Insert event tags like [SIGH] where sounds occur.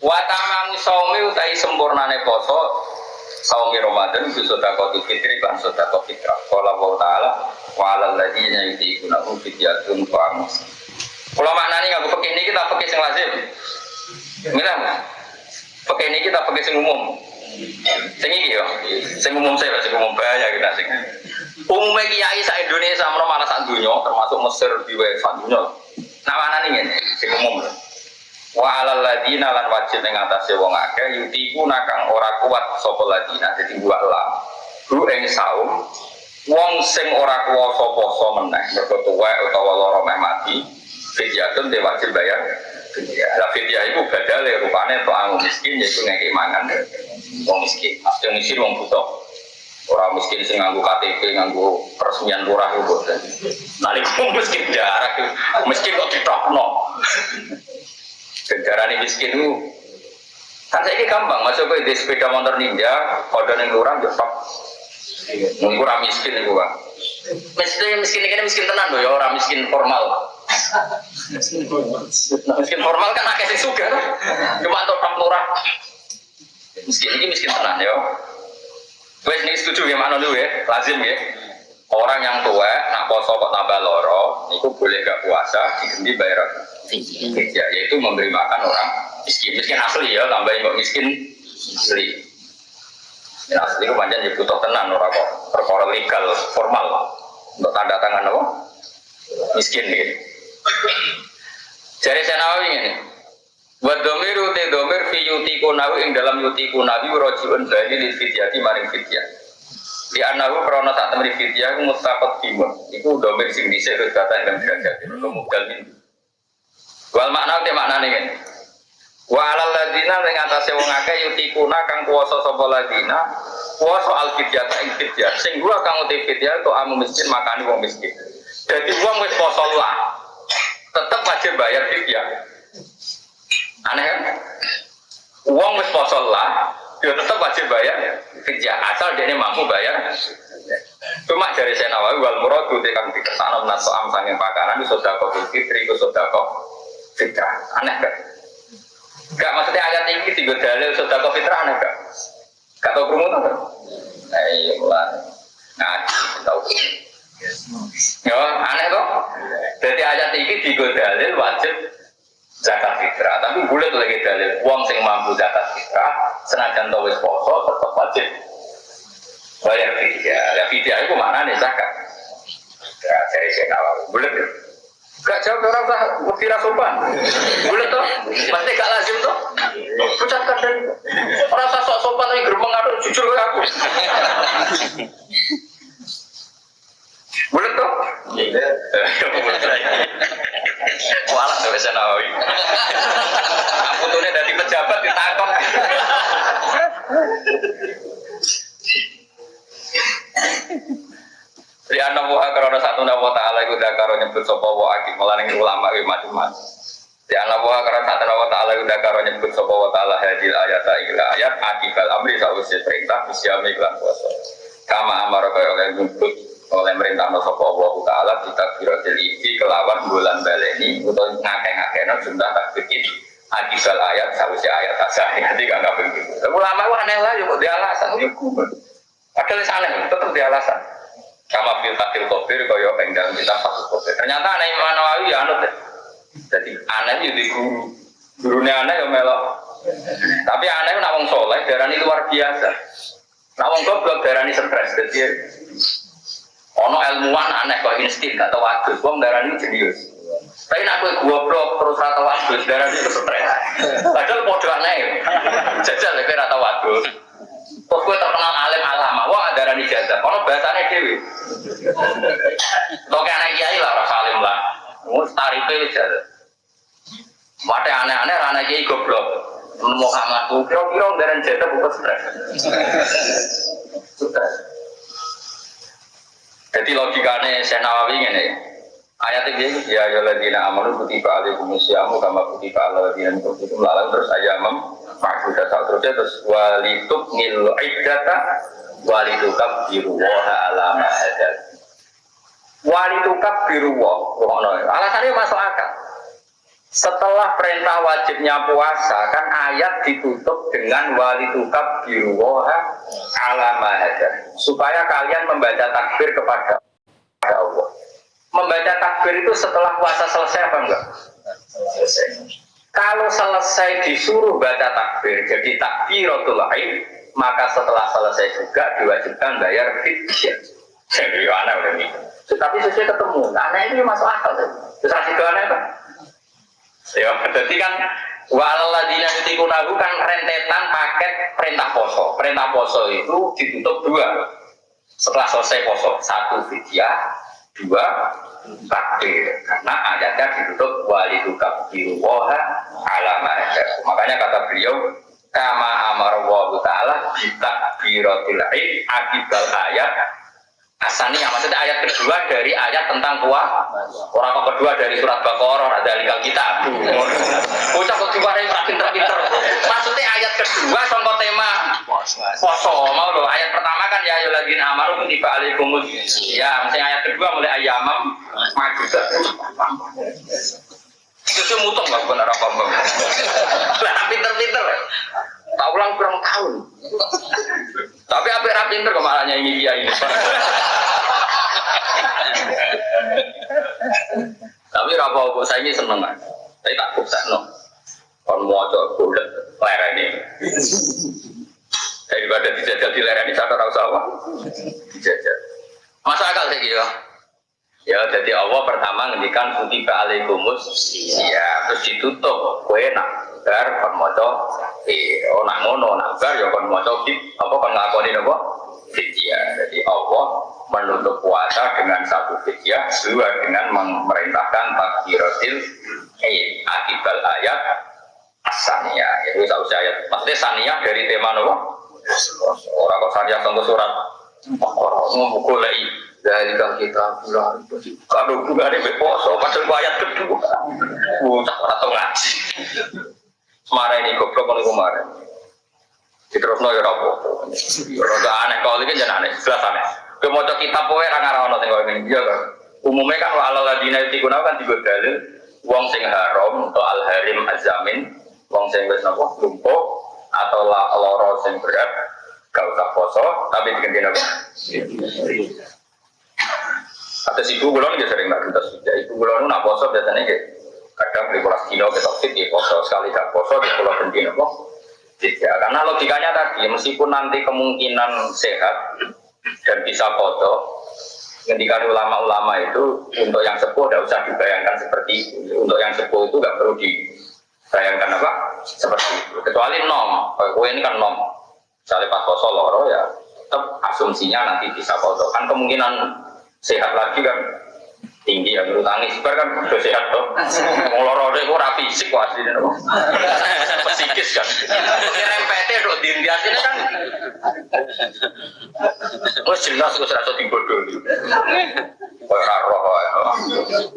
Wa tamamu saumi utai sempurnane poso saumi Ramadan itu sedekah fitri lan sedekah fitrah. Qala wa ta'ala wa 'alal ladzina yutiqunahu fidyatun ta'amus. Kalau maknanya nggak pakai ini kita pakai sing lazim. Mila, pakai ini kita pakai sing umum. Sing iki yo, sing umum saya sing umum bahaya kita sing. Umumnya kiai sa Indonesia menawa malah sak termasuk Mesir di sak dunya. Nah mana nih sing umum. Wa alal lan wajib ning atase wong akeh yutiku nakang ora kuat sapa ladina dadi wa lam. Ru ing saum wong sing ora kuwasa poso meneh mergo tuwek utawa lara meh mati fidyatun de wajib bayar fidyah. Lah fidyah iku badale rupane untuk anu miskin yaiku ngeki mangan wong miskin. Mesti miskin wong butuh. Orang miskin sing nganggo KTP, nganggo peresmian lurah itu boten. Nalik miskin jarak miskin kok ditokno. Darah ini miskin itu kan saya ini gampang masuk ke di sepeda motor ninja kode yang lurah ya top kurang miskin itu pak. Miskin miskin ini miskin tenan loh ya orang miskin formal. Miskin formal. Kan akeh sing suka cuma untuk lurah. Miskin ini miskin tenan ya. Wes ini setuju ya mana dulu ya. Lazim ya orang yang tua nak poso kok tambah loro itu boleh gak puasa diganti bayar ya, yaitu memberi makan orang miskin. Miskin asli ya tambahin kok miskin. Asli. Miskin asli itu panjang ya butuh tenan orang kok. Perkara legal formal. Untuk tanda tangan apa? Miskin gitu. Jadi saya nawawi ini. Wa domiru te domir fi yuti kunawi ing dalam yuti kunawi rojiun bali li fidyati maring fidyah. Di anahu krono tak temri fidyah mustaqot timun. Iku domir sing dhisik terus kata yang derajat. Iku mubdal min. Wal makna te maknane ngene. Wa alal ladina ing atase wong akeh yuti kuna kang kuwasa sapa ladina kuwasa al fidyah ta ing fidyah. Sing gua kang uti fidyah to amu miskin makani wong miskin. Jadi wong wis poso lah. Tetep wajib bayar fidyah. Aneh kan? Uang wis poso lah, ya tetap wajib bayar fidyah asal dia mampu bayar. Cuma dari saya nawawi wal muradu tekan dikersana naso am sanging pakanan itu sudah kau fitri itu sudah kau fitrah. Aneh kan? Gak maksudnya ayat ini tiga dalil sudah kau fitrah aneh kan? Gak tau kerumunan kan? Eh, mulai ngaji tahu. Ya, aneh kok. Jadi ayat ini tiga dalil wajib zakat fitrah. Tapi boleh lagi dalil uang sing mampu zakat fitrah, senajan tau wis poso tetap wajib bayar fidyah. Ya fidyah itu mana nih zakat? Ya, dari saya nawawi. Boleh Gak jawab orang tak bukti sopan. Boleh toh? Pasti gak lazim toh? Ucapkan dan orang tak sok sopan tapi gerbang ada jujur ke aku. Boleh toh? Walah tuh bisa nawawi. Aku tuh dari pejabat ditangkap. Anak buah karena satu nama taala itu dah karo nyebut sopo wa akib melalui ulama itu macam-macam. Anak buah karena satu nama taala itu dah karo nyebut sopo wa taala hadil ayat ila ayat akibal amri sausi perintah bisyami iklan puasa. Kama amar kaya oleh nyebut oleh merintah sopo Allah taala kita kira iki kelawan bulan baleni atau ngakeh-ngakeh no jumlah takbir akibal ayat sausi ayat asah [LAUGHS] nanti gak begitu. Ulama itu aneh lah, yuk dia alasan, yuk Padahal sana tetap dia alasan. Kama fil fakir kofir kaya ing dalam kita fakir kofir. Ternyata aneh Imam Nawawi ya anut deh. Jadi aneh itu di guru. Gurunya aneh ya melok. Tapi aneh nak wong soleh darani luar biasa. Nak wong goblok darani stres. Jadi ono ilmuwan aneh kok insting gak tau wadus. Wong darani jenius. Tapi nak gue goblok terus rata wadus darani stres. Padahal podo aneh. Jajal ya rata wadus. Terus gue terkenal alim alama, wah ada rani jazah. Kalau bahasanya dewi, Toke anak kiai lah, rasa alim lah. Mus tarife jazah. Mate aneh-aneh, anak kiai goblok. Nemu kamu, kira-kira dari jazah bukan stres. Stres. Jadi logikanya saya nawawi ini. Ayat ini ya ya ladina amanu kutiba alaikum syamu kama kutiba ala ladina min qablikum lalu terus ayamam ma'budah terusnya terus walituk ngil iddata walitukab biruwaha alama hadal walitukab biruwah alasannya masuk akal Setelah perintah wajibnya puasa kan ayat ditutup dengan wali tukab biruwaha ala mahajar supaya kalian membaca takbir kepada Allah. Membaca takbir itu setelah puasa selesai apa enggak? Selesai. Kalau selesai disuruh baca takbir jadi takbiratul lain, maka setelah selesai juga diwajibkan bayar fidyah. Jadi aneh udah nih. Tapi sesuai ketemu, aneh ini masuk akal. Terus kasih ke aneh kan? Ya, jadi kan waladina yutikunahu kan rentetan paket perintah poso. Perintah poso itu ditutup dua. Setelah selesai poso, satu fidyah, dua takdir. Karena ayatnya ditutup waliduka biruwaha alama Makanya kata beliau, kama amar wa ta'ala bitakbiratil akibal ayat. Asani yang maksudnya ayat kedua dari ayat tentang kuah. Orang kedua dari surat Baqarah ada likal kita Bocah kok diwarai pinter-pinter. Maksudnya ayat kedua contoh tema. Poso mau loh ayat pertama kan ya lagi amaru tiba alaikumul ya misalnya ayat kedua mulai ayamam maju itu mutung nggak benar apa apa lah pinter-pinter tak ulang kurang tahun tapi pinter kemalahnya ini dia ini tapi apa apa saya ini seneng tapi tak bukti no. Kon mau coba bulat lereng ini daripada dijajal di lereng ini sadar usah apa dijajal. Masa akal sih gitu Ya, jadi Allah pertama ngendikan kutiba alaikumus ya terus ditutup kue nak bar kon maca eh oh nak ngono nak bar ya kon maca apa kon ngakoni apa fidyah. Jadi Allah menutup puasa dengan satu fidyah, dua dengan memerintahkan takbiratil eh akibal ayat asania. Itu satu ayat. Maksudnya sania dari tema apa? Orang kok sania tunggu surat. Orang mau lagi dari kita pulang kalau hubungannya beposo pasal ayat kedua bocah atau ngaji Semarang ini goblok kemarin terus no ya rapo ya aneh kalau ini jangan aneh jelas aneh. Mau kitab poe ra ngarono sing koyo ngene. Iya kan umumnya kan wa alal ladina tikuna kan tiga dalil wong sing haram atau al harim azamin wong sing wis napa lumpuh atau loro sing berat gak usah poso tapi diganti apa Atas ibu kulon ya sering nak kita sudah. Ibu kulon nak poso biasanya kayak kadang beli pola kilo kita fit di poso. Sekali gak poso di pulau benti nopo. Tidak, karena logikanya tadi meskipun nanti kemungkinan sehat dan bisa foto, ngendikan ulama-ulama itu untuk yang sepuh tidak usah dibayangkan seperti itu. Untuk yang sepuh itu nggak perlu dibayangkan apa seperti itu. Kecuali nom, kue ini kan nom. Misalnya pas poso loro ya, tetap asumsinya nanti bisa foto. Kan kemungkinan sehat lagi kan tinggi yang bulu tangis. Kan udah sehat tuh ngolor itu rapi fisik kok aslinya tuh psikis kan. MPT dok dindias ini kan. Oh jelas gue serasa timbul dulu kayak roh